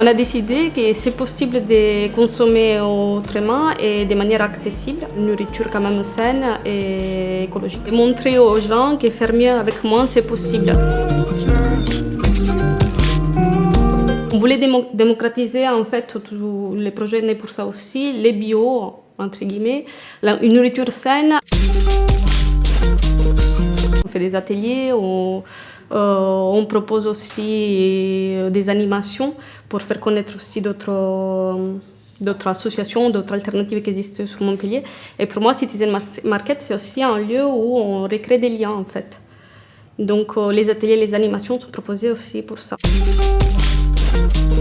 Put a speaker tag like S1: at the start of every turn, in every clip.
S1: On a décidé que c'est possible de consommer autrement et de manière accessible, une nourriture quand même saine et écologique. Et montrer aux gens que faire mieux avec moins, c'est possible. On voulait démo- démocratiser en fait tous les projets nés pour ça aussi, les bio, entre guillemets, une nourriture saine. On fait des ateliers, on, euh, on propose aussi euh, des animations pour faire connaître aussi d'autres euh, d'autres associations, d'autres alternatives qui existent sur Montpellier. Et pour moi, Citizen Mar- Market, c'est aussi un lieu où on recrée des liens en fait. Donc les ateliers, les animations sont proposés aussi pour ça.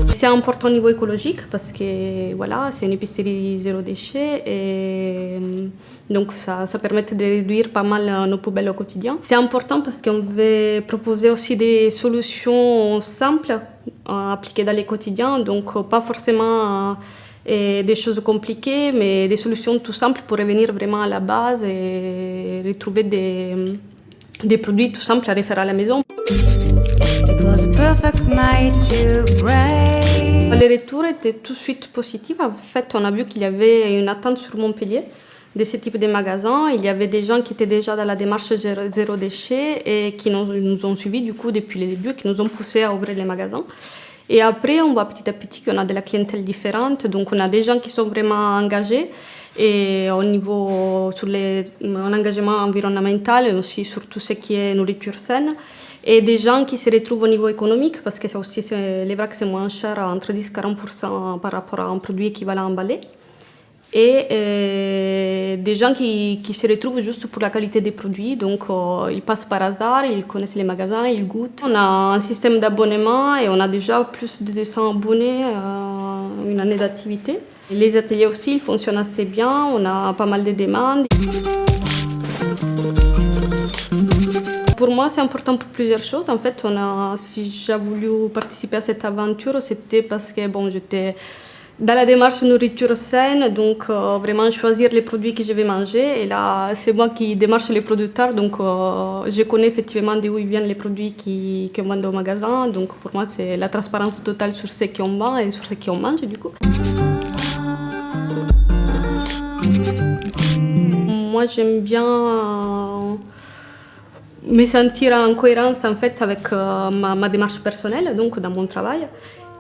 S1: C'est important au niveau écologique parce que voilà, c'est une épicerie zéro déchet et euh, donc ça, permet de réduire pas mal euh, nos poubelles au quotidien. C'est important parce qu'on veut proposer aussi des solutions simples à appliquer dans les quotidiens, donc euh, pas forcément euh, des choses compliquées, mais des solutions tout simples pour revenir vraiment à la base et retrouver des, produits tout simples à refaire à la maison. Les retours étaient tout de suite positifs. En fait, on a vu qu'il y avait une attente sur Montpellier de ce type de magasins. Il y avait des gens qui étaient déjà dans la démarche zéro déchet et qui nous, ont suivis du coup depuis le début, qui nous ont poussé à ouvrir les magasins. Et après, on voit petit à petit qu'on a de la clientèle différente. Donc, on a des gens qui sont vraiment engagés et au niveau sur les, engagement environnemental et aussi sur tout ce qui est nourriture saine. Et des gens qui se retrouvent au niveau économique parce que ça aussi, les que c'est moins cher, entre 10 et 40% par rapport à un produit équivalent emballé. Et des gens qui, qui se retrouvent juste pour la qualité des produits. Donc, euh, ils passent par hasard, ils connaissent les magasins, ils goûtent. On a un système d'abonnement et on a déjà plus de 200 abonnés, euh, une année d'activité. Les ateliers aussi, ils fonctionnent assez bien. On a pas mal de demandes. Pour moi, c'est important pour plusieurs choses. En fait, on a, si j'ai voulu participer à cette aventure, c'était parce que bon, j'étais dans la démarche nourriture saine, donc euh, vraiment choisir les produits que je vais manger. Et là, c'est moi qui démarche les producteurs, donc euh, je connais effectivement d'où viennent les produits qui, vend au magasin. Donc pour moi, c'est la transparence totale sur ce qu'on vend et sur ce qu'on mange du coup. Moi, j'aime bien euh, me sentir en cohérence en fait avec ma, ma démarche personnelle, donc dans mon travail.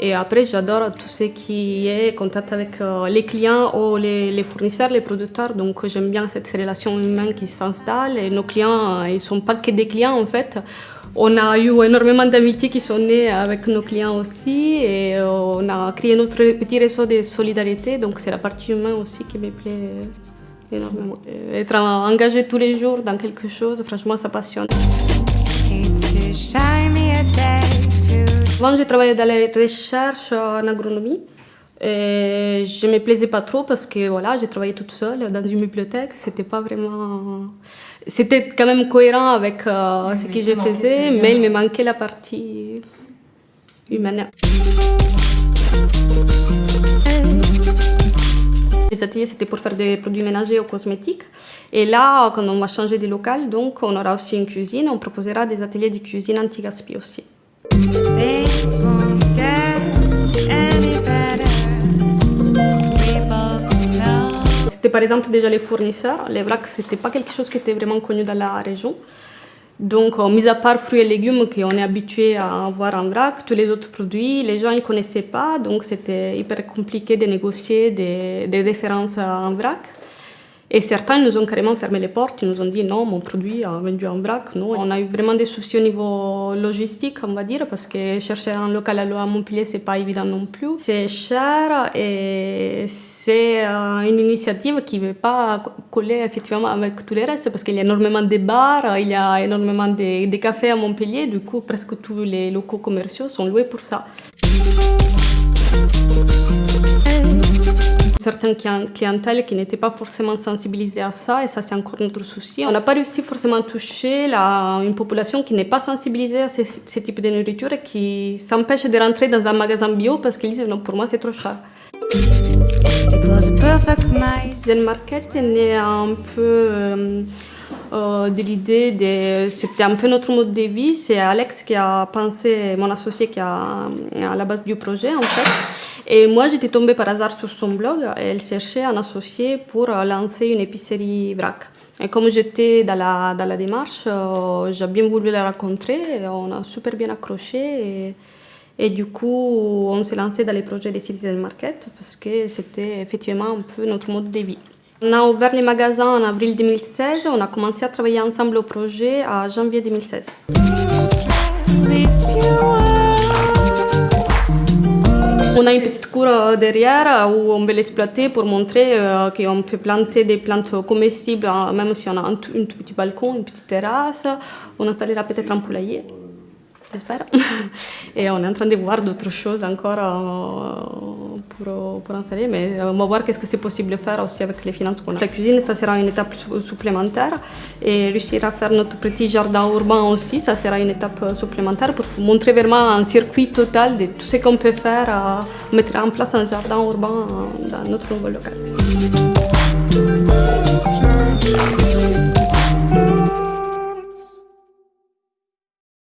S1: Et après, j'adore tout ce qui est contact avec euh, les clients ou les, les fournisseurs, les producteurs. Donc, j'aime bien cette relation humaine qui s'installe. Et nos clients, euh, ils ne sont pas que des clients en fait. On a eu énormément d'amitiés qui sont nées avec nos clients aussi. Et euh, on a créé notre petit réseau de solidarité. Donc, c'est la partie humaine aussi qui me plaît énormément. Être engagé tous les jours dans quelque chose, franchement, ça passionne. Avant, j'ai travaillé dans la recherche en agronomie. Et je me plaisais pas trop parce que voilà, j'ai travaillé toute seule dans une bibliothèque. C'était pas vraiment. C'était quand même cohérent avec euh, ce que je faisais, mais il me manquait la partie humaine. Les ateliers, c'était pour faire des produits ménagers ou cosmétiques. Et là, quand on va changer de local, donc on aura aussi une cuisine. On proposera des ateliers de cuisine anti-gaspi aussi. C'était par exemple déjà les fournisseurs. Les vracs, c'était pas quelque chose qui était vraiment connu dans la région. Donc, euh, mis à part fruits et légumes qu'on est habitué à avoir en vrac, tous les autres produits, les gens ne connaissaient pas. Donc, c'était hyper compliqué de négocier des, des références en vrac. Et certains nous ont carrément fermé les portes. Ils nous ont dit non, mon produit est vendu en vrac. Non. On a eu vraiment des soucis au niveau logistique, on va dire, parce que chercher un local à Montpellier, c'est pas évident non plus. C'est cher et c'est euh, une initiative qui ne veut pas coller effectivement avec tous les restes, parce qu'il y a énormément de bars, il y a énormément de cafés à Montpellier. Du coup, presque tous les locaux commerciaux sont loués pour ça. Certaines clien- clientèles qui n'étaient pas forcément sensibilisées à ça, et ça c'est encore notre souci. On n'a pas réussi forcément à toucher la, une population qui n'est pas sensibilisée à ce, ce type de nourriture et qui s'empêche de rentrer dans un magasin bio parce qu'ils disent non, pour moi c'est trop cher.
S2: It It was a perfect night.
S1: Zen Market est né un peu euh, euh, de l'idée. C'était un peu notre mode de vie. C'est Alex qui a pensé, mon associé qui a à la base du projet en fait. Et moi j'étais tombée par hasard sur son blog. Elle cherchait un associé pour euh, lancer une épicerie vrac. Et comme j'étais dans la, dans la démarche, euh, j'ai bien voulu la rencontrer. On a super bien accroché. Et, et du coup, on s'est lancé dans les projets des Citizen Market parce que c'était effectivement un peu notre mode de vie. On a ouvert les magasins en avril 2016. On a commencé à travailler ensemble au projet en janvier 2016.
S2: These few words.
S1: On a une petite cour euh, derrière euh, où on veut l'exploiter pour montrer euh, qu'on peut planter des plantes comestibles, même si on a un tout petit balcon, une petite terrasse. On installera peut-être un poulailler, j'espère. Et on est en train de voir d'autres choses encore pour, pour installer, mais on va voir qu'est-ce que c'est possible de faire aussi avec les finances qu'on a. La cuisine, ça sera une étape su- supplémentaire. Et réussir à faire notre petit jardin urbain aussi, ça sera une étape supplémentaire pour montrer vraiment un circuit total de tout ce qu'on peut faire, euh, mettre en place un jardin urbain dans notre nouveau local.